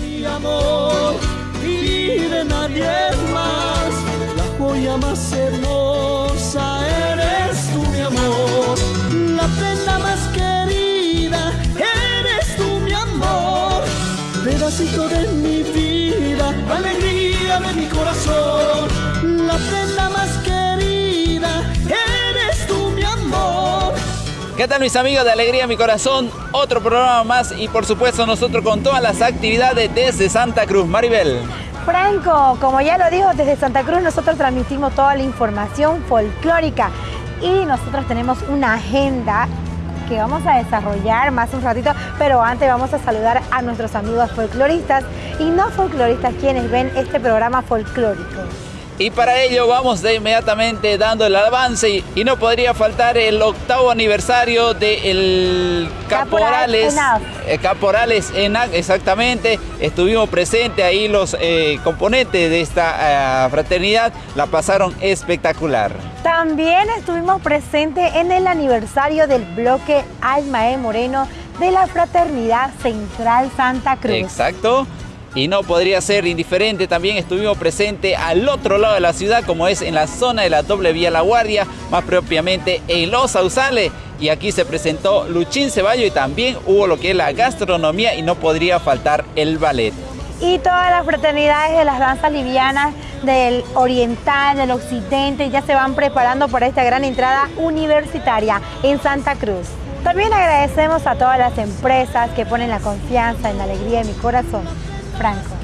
Mi amor y de nadie más, la joya más ¿Qué tal mis amigos de Alegría Mi Corazón? Otro programa más y por supuesto nosotros con todas las actividades desde Santa Cruz. Maribel. Franco, como ya lo dijo, desde Santa Cruz nosotros transmitimos toda la información folclórica y nosotros tenemos una agenda que vamos a desarrollar más un ratito, pero antes vamos a saludar a nuestros amigos folcloristas y no folcloristas quienes ven este programa folclórico. Y para ello vamos de inmediatamente dando el avance y, y no podría faltar el octavo aniversario del Caporales. Caporal eh, Caporales ENAC, exactamente. Estuvimos presentes ahí los eh, componentes de esta eh, fraternidad. La pasaron espectacular. También estuvimos presentes en el aniversario del bloque Almae Moreno de la Fraternidad Central Santa Cruz. Exacto. Y no podría ser indiferente, también estuvimos presentes al otro lado de la ciudad, como es en la zona de la doble vía La Guardia, más propiamente en Los Sausales. Y aquí se presentó Luchín Ceballo y también hubo lo que es la gastronomía y no podría faltar el ballet. y todas las fraternidades de las danzas livianas del oriental, del occidente, ya se van preparando para esta gran entrada universitaria en Santa Cruz. También agradecemos a todas las empresas que ponen la confianza en la alegría de mi corazón. Franco.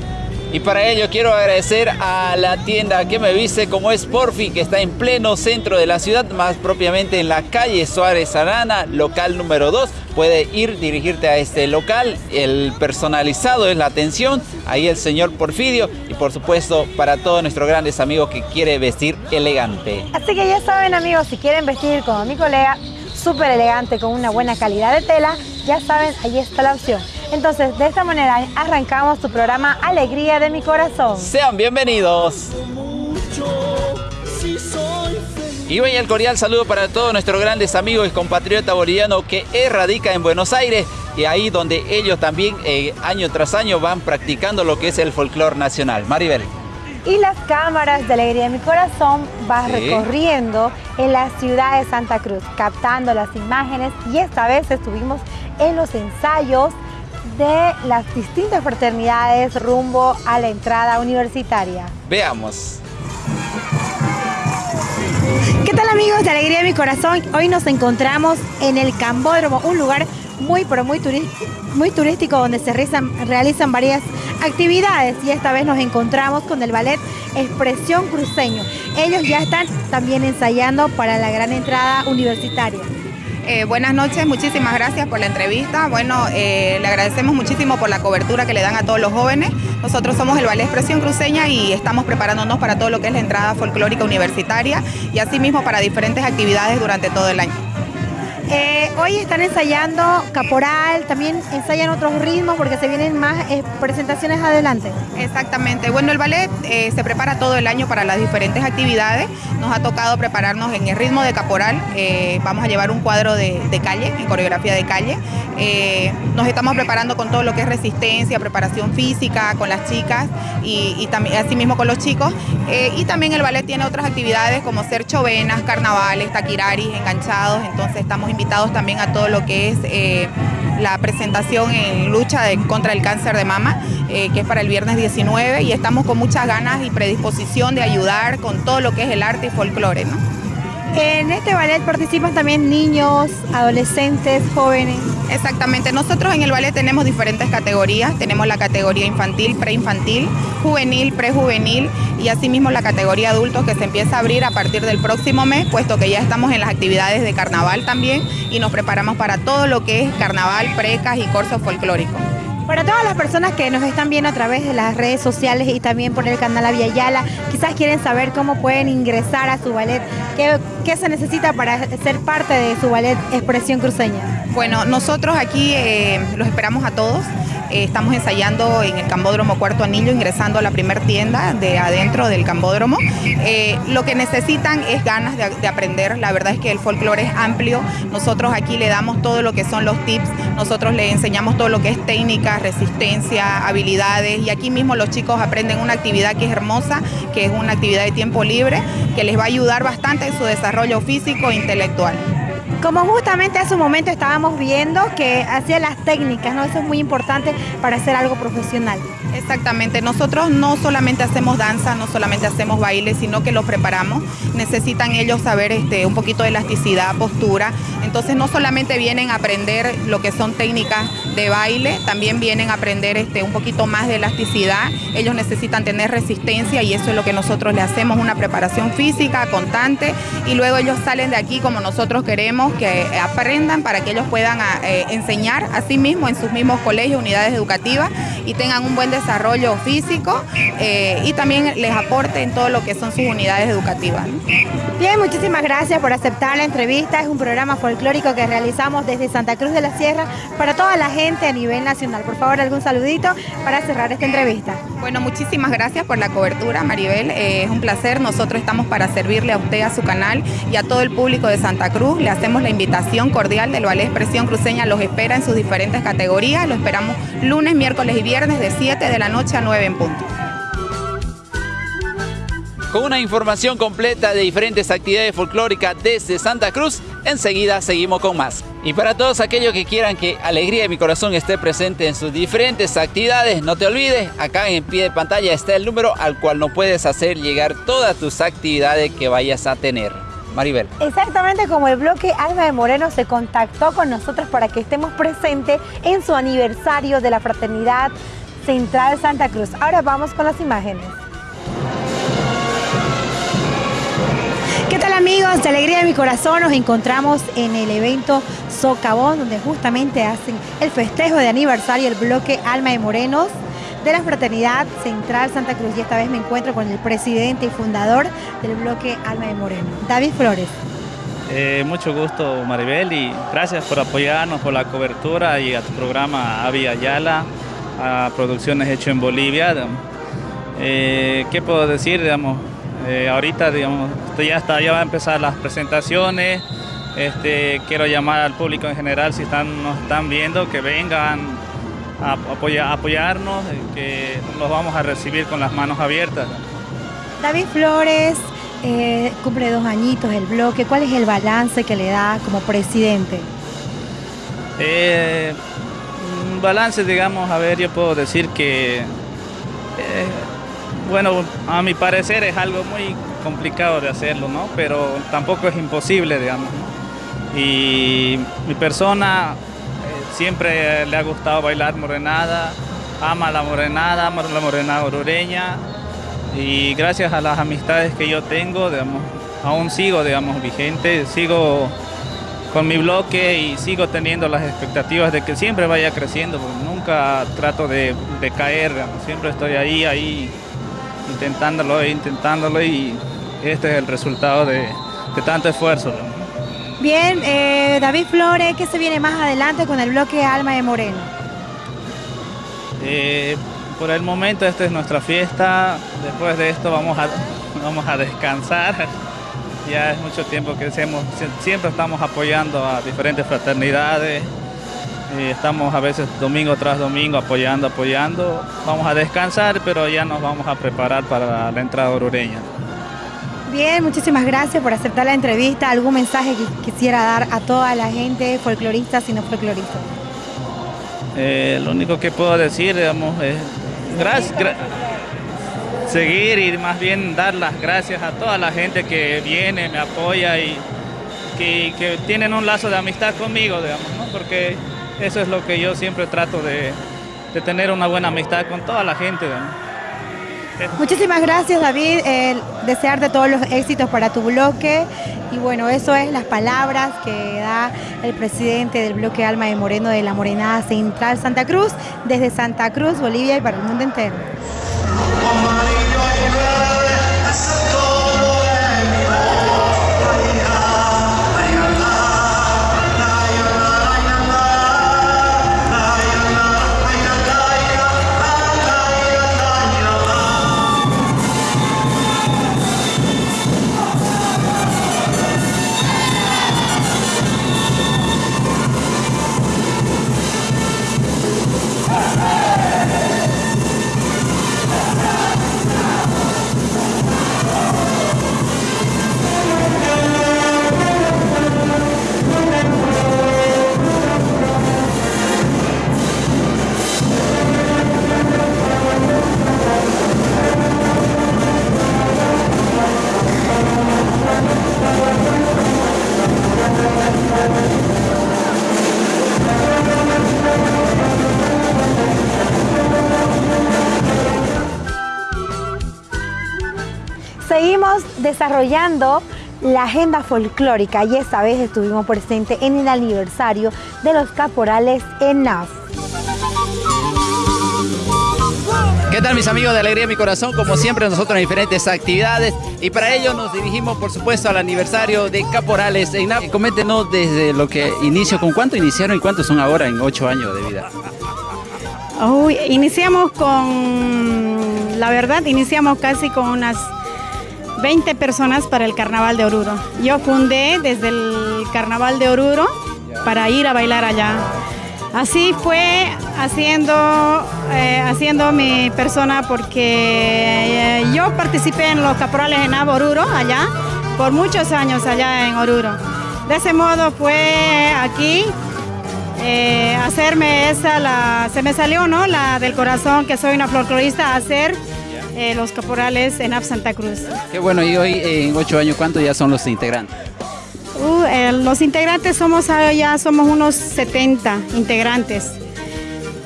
Y para ello quiero agradecer a la tienda que me viste como es Porfi, que está en pleno centro de la ciudad, más propiamente en la calle Suárez Arana, local número 2. Puede ir, dirigirte a este local, el personalizado es la atención, ahí el señor Porfidio y por supuesto para todos nuestros grandes amigos que quiere vestir elegante. Así que ya saben amigos, si quieren vestir como mi colega, súper elegante, con una buena calidad de tela, ya saben, ahí está la opción. Entonces, de esta manera arrancamos tu programa Alegría de mi Corazón. Sean bienvenidos. Y hoy el cordial saludo para todos nuestros grandes amigos y compatriotas bolivianos que radica en Buenos Aires y ahí donde ellos también eh, año tras año van practicando lo que es el folclore nacional. Maribel. Y las cámaras de Alegría de mi Corazón van Sí. recorriendo en la ciudad de Santa Cruz, captando las imágenes y esta vez estuvimos en los ensayos de las distintas fraternidades rumbo a la entrada universitaria. Veamos. ¿Qué tal amigos de Alegría de mi Corazón? Hoy nos encontramos en el Cambódromo, un lugar muy pero muy, muy turístico donde se realizan, realizan varias actividades y esta vez nos encontramos con el ballet Expresión Cruceño. Ellos ya están también ensayando para la gran entrada universitaria. Eh, buenas noches, muchísimas gracias por la entrevista. Bueno, eh, le agradecemos muchísimo por la cobertura que le dan a todos los jóvenes. Nosotros somos el Ballet Expresión Cruceña y estamos preparándonos para todo lo que es la entrada folclórica universitaria y asimismo para diferentes actividades durante todo el año. Eh, hoy están ensayando caporal, también ensayan otros ritmos porque se vienen más eh, presentaciones adelante. Exactamente. Bueno, el ballet eh, se prepara todo el año para las diferentes actividades. Nos ha tocado prepararnos en el ritmo de caporal. Vamos a llevar un cuadro de, calle, en coreografía de calle. Nos estamos preparando con todo lo que es resistencia, preparación física con las chicas y, y también con los chicos. Y también el ballet tiene otras actividades como ser chovenas, carnavales, taquiraris, enganchados. Entonces estamos invitados también a todo lo que es eh, la presentación en lucha contra el cáncer de mama, eh, que es para el viernes 19, y estamos con muchas ganas y predisposición de ayudar con todo lo que es el arte y folclore. ¿no? En este ballet participan también niños, adolescentes, jóvenes. Exactamente, nosotros en el ballet tenemos diferentes categorías, tenemos la categoría infantil, preinfantil, juvenil, prejuvenil y asimismo la categoría adultos que se empieza a abrir a partir del próximo mes, puesto que ya estamos en las actividades de carnaval también y nos preparamos para todo lo que es carnaval, precas y corso folclórico. Para todas las personas que nos están viendo a través de las redes sociales y también por el canal Aviala, quizás quieren saber cómo pueden ingresar a su ballet, qué, se necesita para ser parte de su ballet Expresión Cruceña. Bueno, nosotros aquí eh, los esperamos a todos. Eh, estamos ensayando en el Cambódromo Cuarto Anillo, ingresando a la primera tienda de adentro del Cambódromo. Eh, lo que necesitan es ganas de, aprender. La verdad es que el folclore es amplio. Nosotros aquí le damos todo lo que son los tips, nosotros le enseñamos todo lo que es técnica, resistencia, habilidades y aquí mismo los chicos aprenden una actividad que es hermosa, que es una actividad de tiempo libre, que les va a ayudar bastante en su desarrollo físico e intelectual. Como justamente hace un momento estábamos viendo que hacía las técnicas, ¿no? Eso es muy importante para hacer algo profesional. Exactamente, nosotros no solamente hacemos danza, no solamente hacemos baile, sino que los preparamos. Necesitan ellos saber este, un poquito de elasticidad, postura. Entonces no solamente vienen a aprender lo que son técnicas de baile, también vienen a aprender este, un poquito más de elasticidad. Ellos necesitan tener resistencia y eso es lo que nosotros le hacemos, una preparación física constante y luego ellos salen de aquí como nosotros queremos que aprendan para que ellos puedan eh, enseñar a sí mismos en sus mismos colegios, unidades educativas y tengan un buen desarrollo desarrollo físico eh, y también les aporte en todo lo que son sus unidades educativas. Bien, muchísimas gracias por aceptar la entrevista. Es un programa folclórico que realizamos desde Santa Cruz de la Sierra para toda la gente a nivel nacional. Por favor, algún saludito para cerrar esta entrevista. Bueno, muchísimas gracias por la cobertura, Maribel. Eh, es un placer. Nosotros estamos para servirle a usted, a su canal y a todo el público de Santa Cruz. Le hacemos la invitación cordial del Ballet Expresión Cruceña. Los espera en sus diferentes categorías. Lo esperamos lunes, miércoles y viernes de 7 de la noche a 9 en punto. Con una información completa de diferentes actividades folclóricas desde Santa Cruz, enseguida seguimos con más. Y para todos aquellos que quieran que Alegría de mi Corazón esté presente en sus diferentes actividades, no te olvides, acá en pie de pantalla está el número al cual no puedes hacer llegar todas tus actividades que vayas a tener. Maribel. Exactamente como el bloque Alma de Moreno se contactó con nosotros para que estemos presentes en su aniversario de la fraternidad Central Santa Cruz. Ahora vamos con las imágenes. ¿Qué tal amigos de Alegría de mi Corazón? Nos encontramos en el evento Socavón, donde justamente hacen el festejo de aniversario del bloque Alma de Morenos de la Fraternidad Central Santa Cruz. Y esta vez me encuentro con el presidente y fundador del bloque Alma de Moreno, David Flores. Eh, mucho gusto Maribel y gracias por apoyarnos, por la cobertura y a tu programa Avi Ayala a producciones hechas en Bolivia. Eh, ¿Qué puedo decir? Digamos, eh, ahorita digamos, ya, está, ya va a empezar las presentaciones. Este, quiero llamar al público en general, si están, nos están viendo, que vengan a, apoyarnos, eh, que los vamos a recibir con las manos abiertas. David Flores cumple dos añitos el bloque. ¿Cuál es el balance que le da como presidente? Balance, digamos, a ver, yo puedo decir que, eh, bueno, a mi parecer es algo muy complicado de hacerlo, ¿no? Pero tampoco es imposible, digamos. Y mi persona eh, siempre le ha gustado bailar morenada, ama la morenada, ama la morenada orureña y gracias a las amistades que yo tengo, digamos, aún sigo, digamos, vigente, sigo con mi bloque y sigo teniendo las expectativas de que siempre vaya creciendo, porque nunca trato de, caer, siempre estoy ahí, ahí, intentándolo, intentándolo y este es el resultado de, tanto esfuerzo. Bien, eh, David Flores, ¿qué se viene más adelante con el bloque Alma de Moreno? Eh, por el momento esta es nuestra fiesta, después de esto vamos a, vamos a descansar ya es mucho tiempo que hacemos, siempre estamos apoyando a diferentes fraternidades, y estamos a veces domingo tras domingo apoyando, apoyando. Vamos a descansar, pero ya nos vamos a preparar para la entrada orureña. Bien, muchísimas gracias por aceptar la entrevista. ¿Algún mensaje que quisiera dar a toda la gente, folcloristas y no folcloristas? Eh, lo único que puedo decir, digamos, es gracias seguir y más bien dar las gracias a toda la gente que viene, me apoya y que, tienen un lazo de amistad conmigo, digamos, ¿no? porque eso es lo que yo siempre trato de, tener una buena amistad con toda la gente. Muchísimas gracias David, desearte todos los éxitos para tu bloque y bueno, eso es las palabras que da el presidente del bloque Alma de Moreno de la Morenada Central Santa Cruz, desde Santa Cruz, Bolivia y para el mundo entero. Seguimos desarrollando la agenda folclórica y esta vez estuvimos presentes en el aniversario de los caporales en NAF. ¿Qué tal mis amigos de Alegría Mi Corazón? Como siempre nosotros en diferentes actividades y para ello nos dirigimos por supuesto al aniversario de Caporales en NAF. Coméntenos desde lo que inició, ¿con cuánto iniciaron y cuántos son ahora en ocho años de vida? Uy, iniciamos con, la verdad, iniciamos casi con unas 20 personas para el Carnaval de Oruro. Yo fundé desde el Carnaval de Oruro para ir a bailar allá. Así fue haciendo, eh, haciendo mi persona porque eh, yo participé en los caporales en Oruro, allá, por muchos años allá en Oruro. De ese modo fue aquí eh, hacerme esa, la, se me salió, ¿no? La del corazón, que soy una folclorista, hacer los caporales en Ab Santa Cruz. Qué bueno, y hoy en ocho años, ¿cuántos ya son los integrantes? Uh, los integrantes somos ah, ya somos unos 70 integrantes.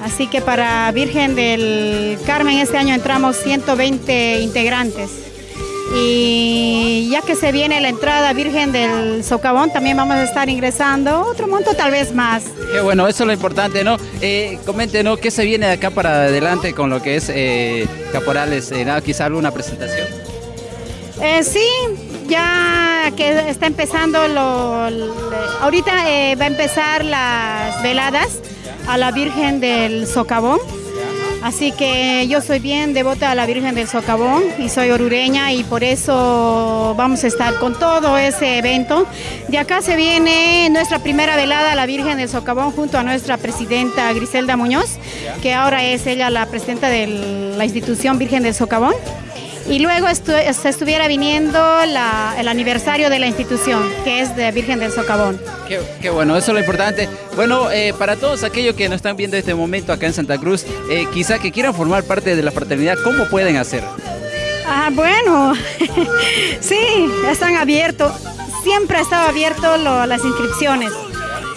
Así que para Virgen del Carmen este año entramos 120 integrantes. Y ya que se viene la entrada Virgen del Socavón, también vamos a estar ingresando otro monto tal vez más. Qué bueno, eso es lo importante, ¿no? Eh, coméntenos qué se viene de acá para adelante con lo que es eh, Caporales, eh, quizá alguna presentación. Eh, sí, ya que está empezando, lo, ahorita eh, va a empezar las veladas a la Virgen del Socavón. Así que yo soy bien devota a la Virgen del Socavón y soy orureña y por eso vamos a estar con todo ese evento. De acá se viene nuestra primera velada a la Virgen del Socavón junto a nuestra presidenta Griselda Muñoz, que ahora es ella la presidenta de la institución Virgen del Socavón y luego se estuviera viniendo el aniversario de la institución, que es de Virgen del Socavón. Qué, bueno, eso es lo importante. Bueno, eh, para todos aquellos que nos están viendo este momento acá en Santa Cruz, eh, quizá que quieran formar parte de la fraternidad, ¿cómo pueden hacer? Ah, bueno, sí, están abiertos. Siempre ha estado abierto las inscripciones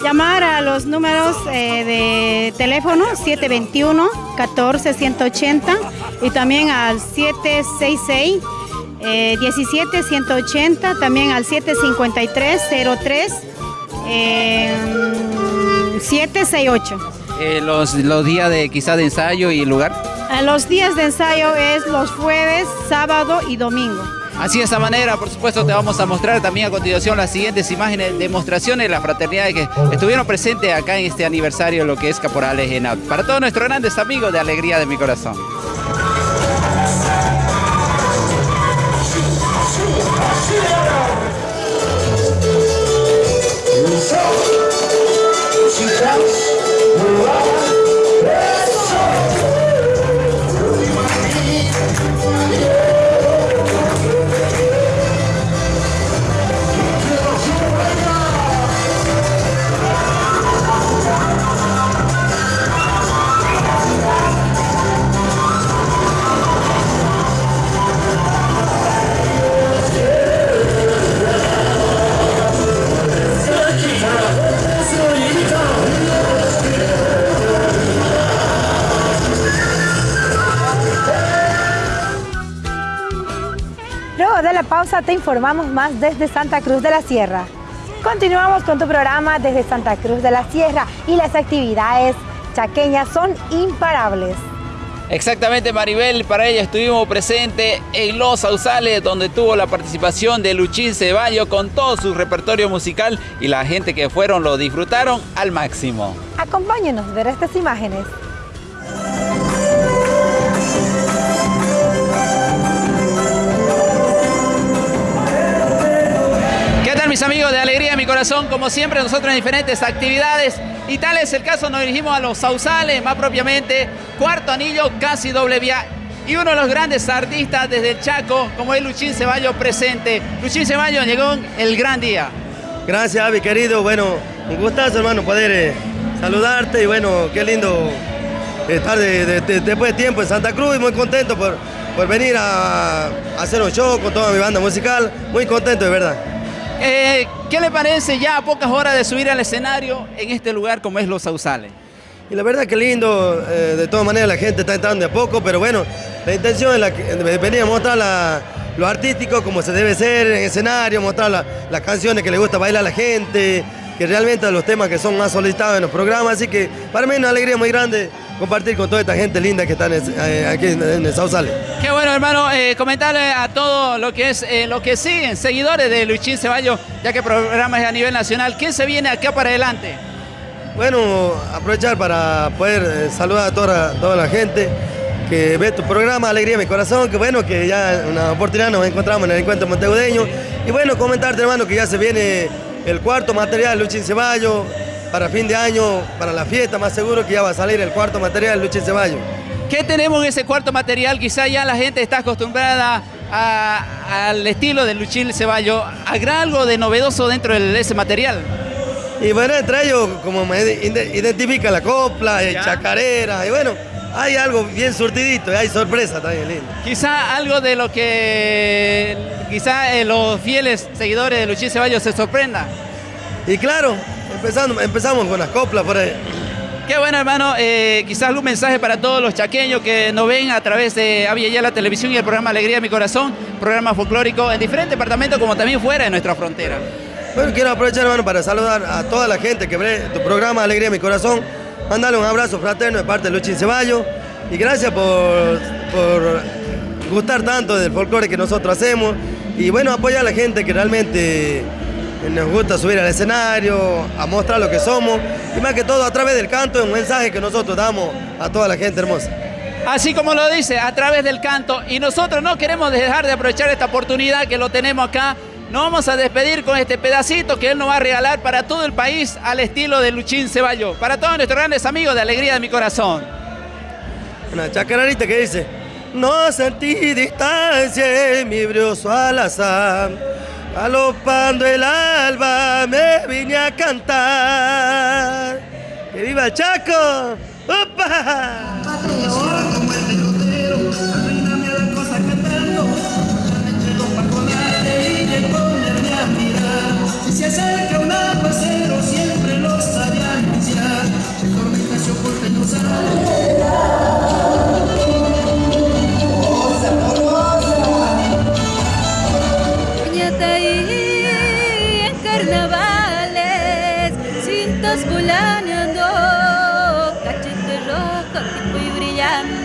llamar a los números eh, de teléfono 721 14 180 y también al 766 17 180, también al 753 03 768. los, los días de quizá de ensayo y lugar. los días de ensayo es los jueves, sábado y domingo. Así de esta manera, por supuesto, te vamos a mostrar también a continuación las siguientes imágenes, demostraciones de la fraternidad que estuvieron presentes acá en este aniversario, lo que es Caporales en Para todos nuestros grandes amigos de Alegría de mi Corazón. Informamos más desde Santa Cruz de la Sierra. Continuamos con tu programa desde Santa Cruz de la Sierra y las actividades chaqueñas son imparables. Exactamente Maribel, para ello estuvimos presentes en Los Sausales donde tuvo la participación de Luchín Ceballo con todo su repertorio musical y la gente que fueron lo disfrutaron al máximo. Acompáñenos a ver estas imágenes. Mis amigos de Alegría de mi Corazón? Como siempre, nosotros en diferentes actividades. Y tal es el caso, nos dirigimos a los Sausales, más propiamente, cuarto anillo, casi doble vía. Y uno de los grandes artistas desde el Chaco, como es Luchín Ceballos, presente. Luchín Ceballos, llegó el gran día. Gracias, Avi, querido. Bueno, un gustazo, hermano, poder eh, saludarte. Y bueno, qué lindo estar después de tiempo en Santa Cruz muy contento por, por venir a hacer un show con toda mi banda musical. Muy contento, de verdad. Eh, ¿Qué le parece ya a pocas horas de subir al escenario en este lugar como es Los Sausales? Y la verdad que lindo, eh, de todas maneras la gente está entrando de a poco, pero bueno, la intención es la que, venir a mostrar lo artístico como se debe ser en escenario, mostrar las canciones que le gusta bailar a la gente, que realmente los temas que son más solicitados en los programas, así que para mí es una alegría muy grande compartir con toda esta gente linda que está eh, aquí en, el Sausale. Qué bueno, hermano, eh, comentarle a todos lo que es eh, lo que siguen, seguidores de Luchín Ceballos, ya que el programa es a nivel nacional. ¿Qué se viene acá para adelante? Bueno, aprovechar para poder saludar a toda, toda la gente que ve tu programa, Alegría de mi Corazón, que bueno, que ya una oportunidad nos encontramos en el encuentro montegudeño. Y bueno, comentarte, hermano, que ya se viene el cuarto material Luchín Ceballos para fin de año, para la fiesta, más seguro que ya va a salir el cuarto material Luchín Ceballos. ¿Qué tenemos en ese cuarto material? Quizá ya la gente está acostumbrada al estilo de Luchín Ceballos. ¿Habrá algo de novedoso dentro de ese material? Y bueno, entre ellos, como me identifica la copla, el chacarera, y bueno, hay algo bien surtidito y hay sorpresa también lindo. Quizá algo de lo que quizá eh, los fieles seguidores de Luchín Ceballos se sorprendan. Y claro, empezando, empezamos con las coplas por ahí. Qué bueno, hermano. Eh, quizás un mensaje para todos los chaqueños que nos ven a través de Avia la Televisión y el programa Alegría de mi Corazón, programa folclórico en diferentes departamentos como también fuera de nuestra frontera. Bueno, quiero aprovechar, hermano, para saludar a toda la gente que ve tu programa Alegría de mi Corazón mandarle un abrazo fraterno de parte de Luchín Ceballos y gracias por, por gustar tanto del folclore que nosotros hacemos y bueno, apoyar a la gente que realmente nos gusta subir al escenario, a mostrar lo que somos y más que todo a través del canto es un mensaje que nosotros damos a toda la gente hermosa. Así como lo dice, a través del canto y nosotros no queremos dejar de aprovechar esta oportunidad que lo tenemos acá nos vamos a despedir con este pedacito que él nos va a regalar para todo el país al estilo de Luchín Ceballos. Para todos nuestros grandes amigos de Alegría de mi Corazón. Una chacararita que dice, no sentí distancia en mi brioso alazán, galopando el alba me vine a cantar. ¡Que viva el Chaco! ¡Opa!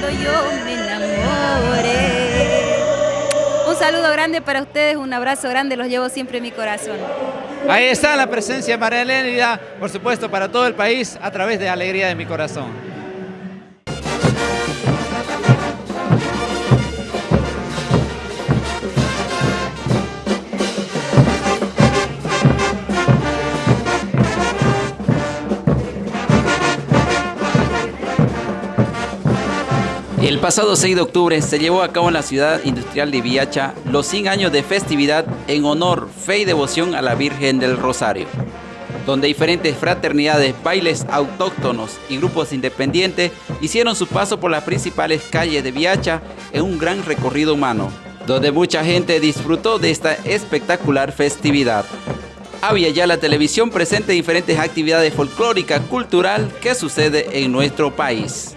Yo me enamoré. Un saludo grande para ustedes, un abrazo grande, los llevo siempre en mi corazón. Ahí está la presencia de María Elena, por supuesto, para todo el país a través de Alegría de mi Corazón. El pasado 6 de octubre se llevó a cabo en la ciudad industrial de Viacha los 100 años de festividad en honor, fe y devoción a la Virgen del Rosario, donde diferentes fraternidades, bailes autóctonos y grupos independientes hicieron su paso por las principales calles de Viacha en un gran recorrido humano, donde mucha gente disfrutó de esta espectacular festividad. Había ya la televisión presente diferentes actividades folclóricas, cultural que sucede en nuestro país.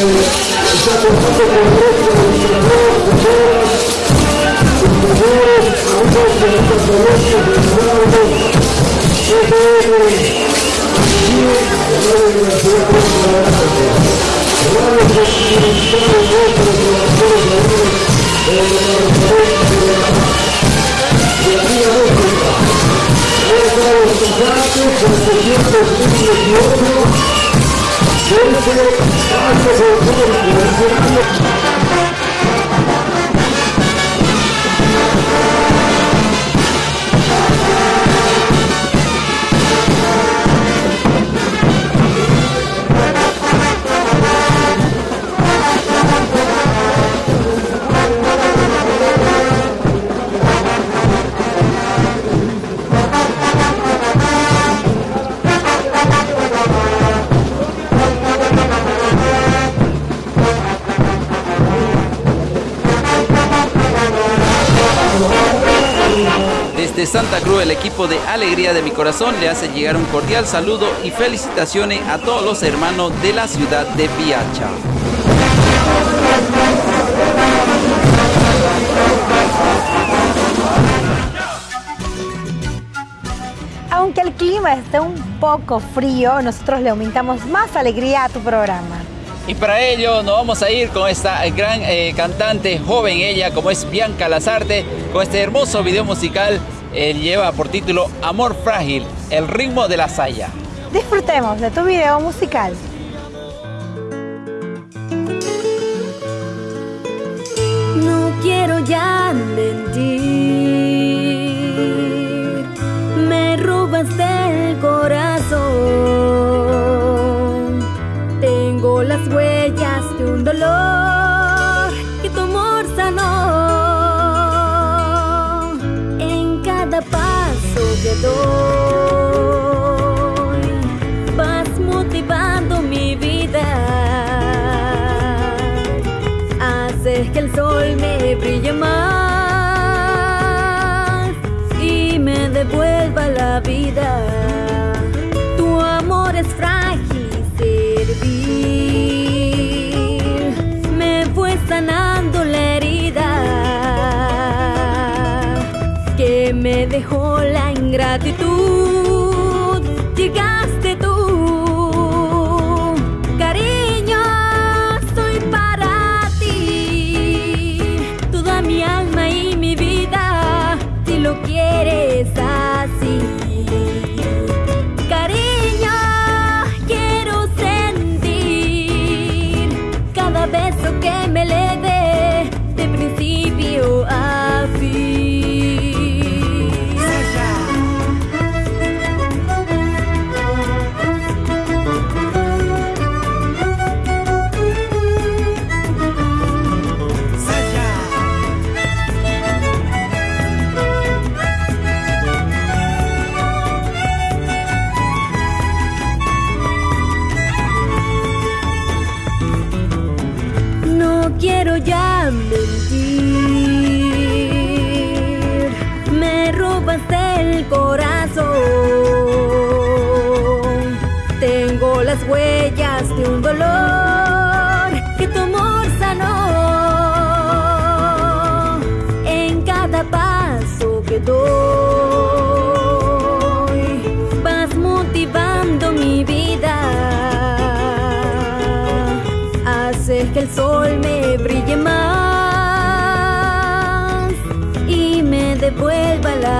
Закусити конкретно Thank you. Şimdi seni daha çok okurum. Desde Santa Cruz, el equipo de Alegría de mi Corazón le hace llegar un cordial saludo y felicitaciones a todos los hermanos de la ciudad de Piacha. Aunque el clima esté un poco frío, nosotros le aumentamos más alegría a tu programa. Y para ello nos vamos a ir con esta gran eh, cantante, joven ella, como es Bianca Lazarte, con este hermoso video musical. Él lleva por título Amor Frágil, el ritmo de la saya. Disfrutemos de tu video musical. No quiero ya mentir, la ingratitud.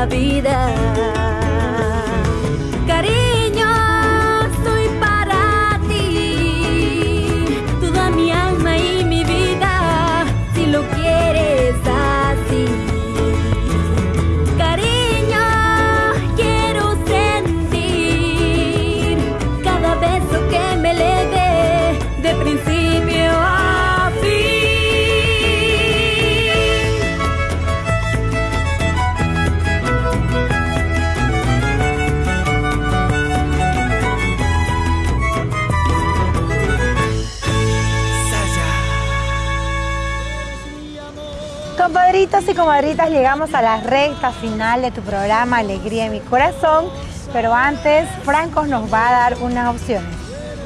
Vida. Compadritos y comadritas, llegamos a la recta final de tu programa Alegría en mi corazón, pero antes Franco nos va a dar unas opciones.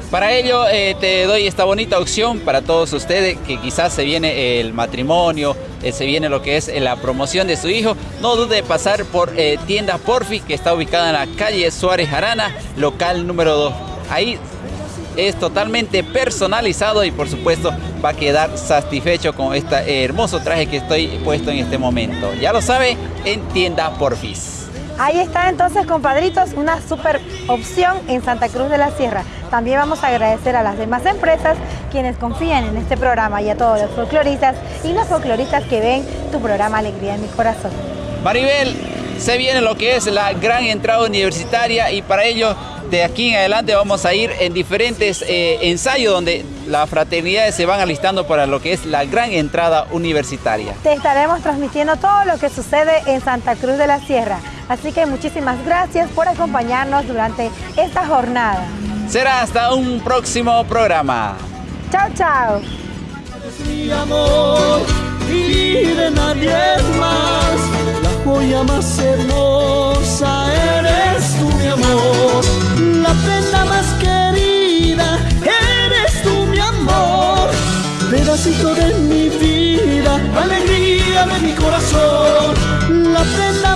Para ello eh, te doy esta bonita opción para todos ustedes que quizás se viene el matrimonio, eh, se viene lo que es eh, la promoción de su hijo. No dude de pasar por eh, tienda Porfi que está ubicada en la calle Suárez Arana, local número 2. Ahí es totalmente personalizado y por supuesto va a quedar satisfecho con este hermoso traje que estoy puesto en este momento. Ya lo sabe, en tienda Porfis. Ahí está entonces, compadritos, una super opción en Santa Cruz de la Sierra. También vamos a agradecer a las demás empresas quienes confían en este programa y a todos los folcloristas y los folcloristas que ven tu programa Alegría en mi corazón. Maribel, se viene lo que es la gran entrada universitaria y para ello de aquí en adelante vamos a ir en diferentes eh, ensayos donde las fraternidades se van alistando para lo que es la gran entrada universitaria. Te estaremos transmitiendo todo lo que sucede en Santa Cruz de la Sierra. Así que muchísimas gracias por acompañarnos durante esta jornada. Será hasta un próximo programa. Chao, chao. Es mi amor y de nadie más. La joya más hermosa eres tú, mi amor. La prenda más querida eres tú, mi amor. Pedacito de mi vida, alegría de mi corazón. La prenda